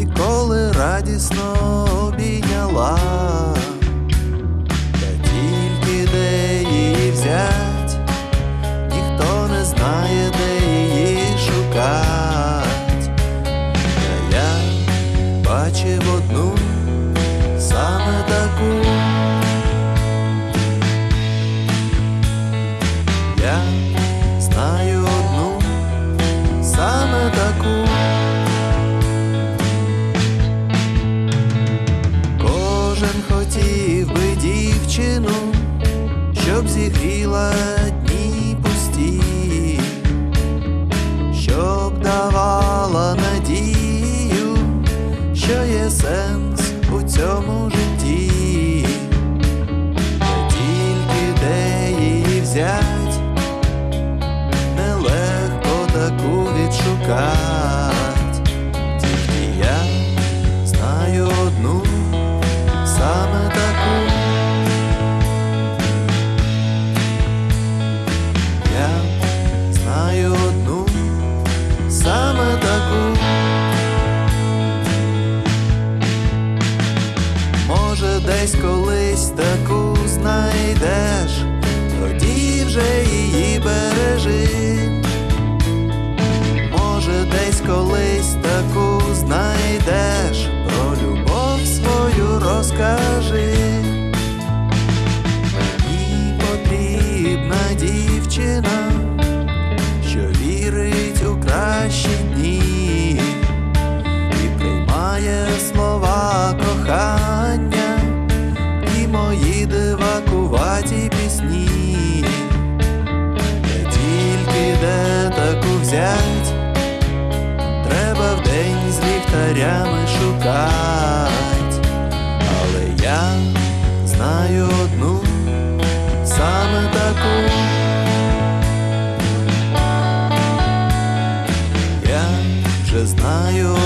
і коли радісно обійняла, та тільки де її взять, ніхто не знає, де її шукать. Та я бачив одну саме таку. Щоб зігріла дні пусті, щоб давала надію, що є сенс у цьому десь колись таку знайдеш, тоді вже її бережи. Може, десь колись таку знайдеш, про любов свою розкажи. мої дивакуваті пісні, тільки де таку взять, треба в день з ліхтарями шукати. але я знаю одну саме таку. Я вже знаю.